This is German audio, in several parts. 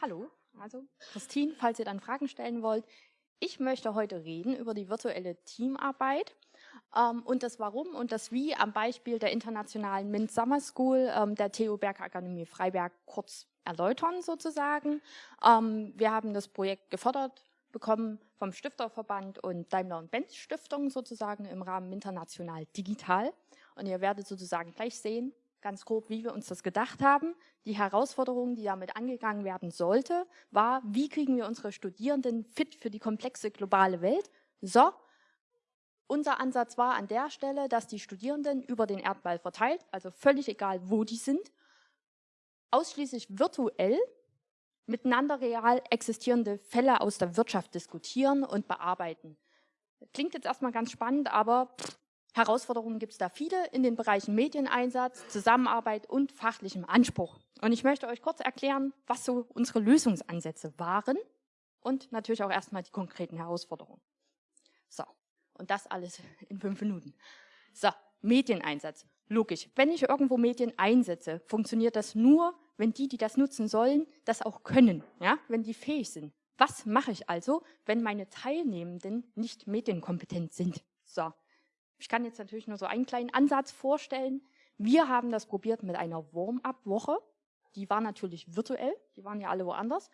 Hallo, also Christine, falls ihr dann Fragen stellen wollt. Ich möchte heute reden über die virtuelle Teamarbeit ähm, und das Warum und das Wie am Beispiel der internationalen MINT Summer School ähm, der TU Bergakademie Freiberg kurz erläutern sozusagen. Ähm, wir haben das Projekt gefördert bekommen vom Stifterverband und Daimler und Benz Stiftung sozusagen im Rahmen International Digital. Und ihr werdet sozusagen gleich sehen, ganz grob, wie wir uns das gedacht haben. Die Herausforderung, die damit angegangen werden sollte, war, wie kriegen wir unsere Studierenden fit für die komplexe globale Welt? So, unser Ansatz war an der Stelle, dass die Studierenden über den Erdball verteilt, also völlig egal, wo die sind, ausschließlich virtuell miteinander real existierende Fälle aus der Wirtschaft diskutieren und bearbeiten. Klingt jetzt erstmal ganz spannend, aber Herausforderungen gibt es da viele in den Bereichen Medieneinsatz, Zusammenarbeit und fachlichem Anspruch. Und ich möchte euch kurz erklären, was so unsere Lösungsansätze waren und natürlich auch erstmal die konkreten Herausforderungen. So, und das alles in fünf Minuten. So, Medieneinsatz. Logisch, wenn ich irgendwo Medien einsetze, funktioniert das nur, wenn die, die das nutzen sollen, das auch können, ja, wenn die fähig sind. Was mache ich also, wenn meine Teilnehmenden nicht medienkompetent sind? So, ich kann jetzt natürlich nur so einen kleinen Ansatz vorstellen. Wir haben das probiert mit einer Warm-up-Woche. Die war natürlich virtuell, die waren ja alle woanders,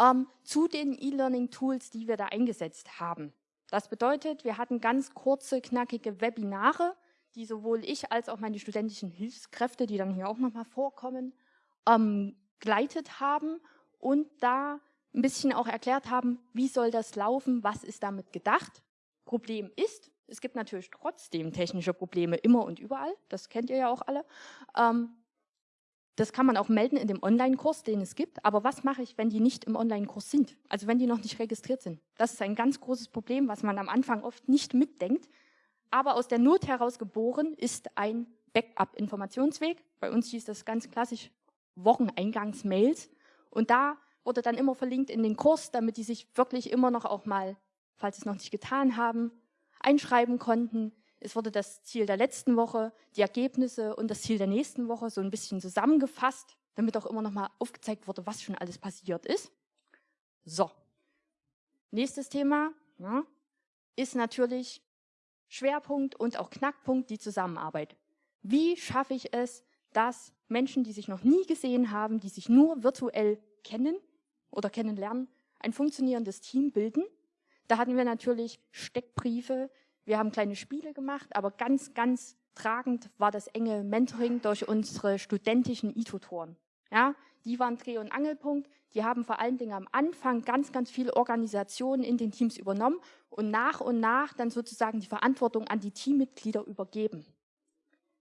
ähm, zu den E-Learning-Tools, die wir da eingesetzt haben. Das bedeutet, wir hatten ganz kurze, knackige Webinare, die sowohl ich als auch meine studentischen Hilfskräfte, die dann hier auch nochmal vorkommen, ähm, geleitet haben und da ein bisschen auch erklärt haben, wie soll das laufen, was ist damit gedacht. Problem ist, es gibt natürlich trotzdem technische Probleme immer und überall, das kennt ihr ja auch alle. Ähm, das kann man auch melden in dem Online-Kurs, den es gibt. Aber was mache ich, wenn die nicht im Online-Kurs sind? Also wenn die noch nicht registriert sind. Das ist ein ganz großes Problem, was man am Anfang oft nicht mitdenkt. Aber aus der Not heraus geboren ist ein Backup-Informationsweg. Bei uns hieß das ganz klassisch Wocheneingangsmails. Und da wurde dann immer verlinkt in den Kurs, damit die sich wirklich immer noch auch mal, falls sie es noch nicht getan haben, einschreiben konnten. Es wurde das Ziel der letzten Woche, die Ergebnisse und das Ziel der nächsten Woche so ein bisschen zusammengefasst, damit auch immer noch mal aufgezeigt wurde, was schon alles passiert ist. So, nächstes Thema ja, ist natürlich Schwerpunkt und auch Knackpunkt die Zusammenarbeit. Wie schaffe ich es, dass Menschen, die sich noch nie gesehen haben, die sich nur virtuell kennen oder kennenlernen, ein funktionierendes Team bilden? Da hatten wir natürlich Steckbriefe, wir haben kleine Spiele gemacht, aber ganz, ganz tragend war das enge Mentoring durch unsere studentischen E-Tutoren. Ja, die waren Dreh- und Angelpunkt. Die haben vor allen Dingen am Anfang ganz, ganz viel Organisation in den Teams übernommen und nach und nach dann sozusagen die Verantwortung an die Teammitglieder übergeben.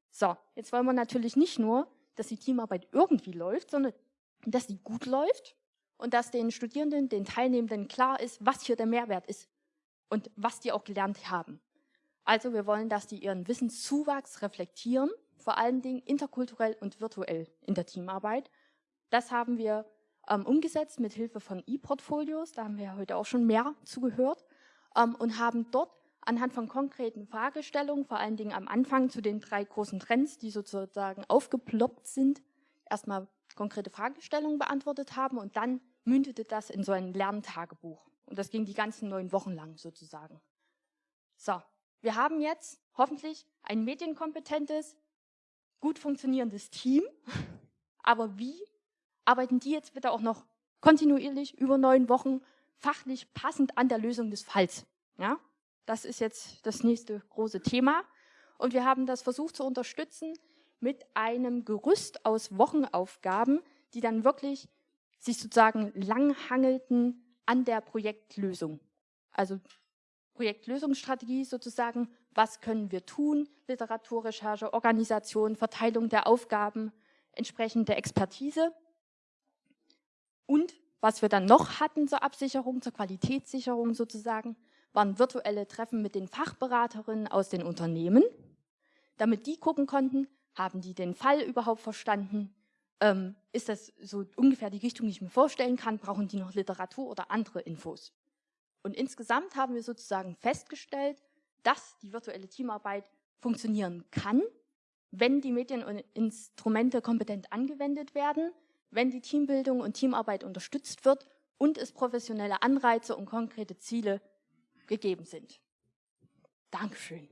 So, jetzt wollen wir natürlich nicht nur, dass die Teamarbeit irgendwie läuft, sondern dass die gut läuft und dass den Studierenden, den Teilnehmenden klar ist, was hier der Mehrwert ist und was die auch gelernt haben. Also wir wollen, dass die ihren Wissenszuwachs reflektieren, vor allen Dingen interkulturell und virtuell in der Teamarbeit. Das haben wir ähm, umgesetzt mit Hilfe von E-Portfolios, da haben wir ja heute auch schon mehr zugehört, ähm, und haben dort anhand von konkreten Fragestellungen, vor allen Dingen am Anfang zu den drei großen Trends, die sozusagen aufgeploppt sind, erstmal konkrete Fragestellungen beantwortet haben und dann mündete das in so ein Lerntagebuch. Und das ging die ganzen neun Wochen lang sozusagen. So, wir haben jetzt hoffentlich ein medienkompetentes, gut funktionierendes Team. Aber wie arbeiten die jetzt bitte auch noch kontinuierlich über neun Wochen fachlich passend an der Lösung des Falls? Ja, das ist jetzt das nächste große Thema. Und wir haben das versucht zu unterstützen mit einem Gerüst aus Wochenaufgaben, die dann wirklich sich sozusagen langhangelten an der Projektlösung. Also Projektlösungsstrategie sozusagen, was können wir tun, Literaturrecherche, Organisation, Verteilung der Aufgaben, entsprechende Expertise. Und was wir dann noch hatten zur Absicherung, zur Qualitätssicherung sozusagen, waren virtuelle Treffen mit den Fachberaterinnen aus den Unternehmen, damit die gucken konnten, haben die den Fall überhaupt verstanden, ähm, ist das so ungefähr die Richtung, die ich mir vorstellen kann, brauchen die noch Literatur oder andere Infos. Und insgesamt haben wir sozusagen festgestellt, dass die virtuelle Teamarbeit funktionieren kann, wenn die Medieninstrumente kompetent angewendet werden, wenn die Teambildung und Teamarbeit unterstützt wird und es professionelle Anreize und konkrete Ziele gegeben sind. Dankeschön.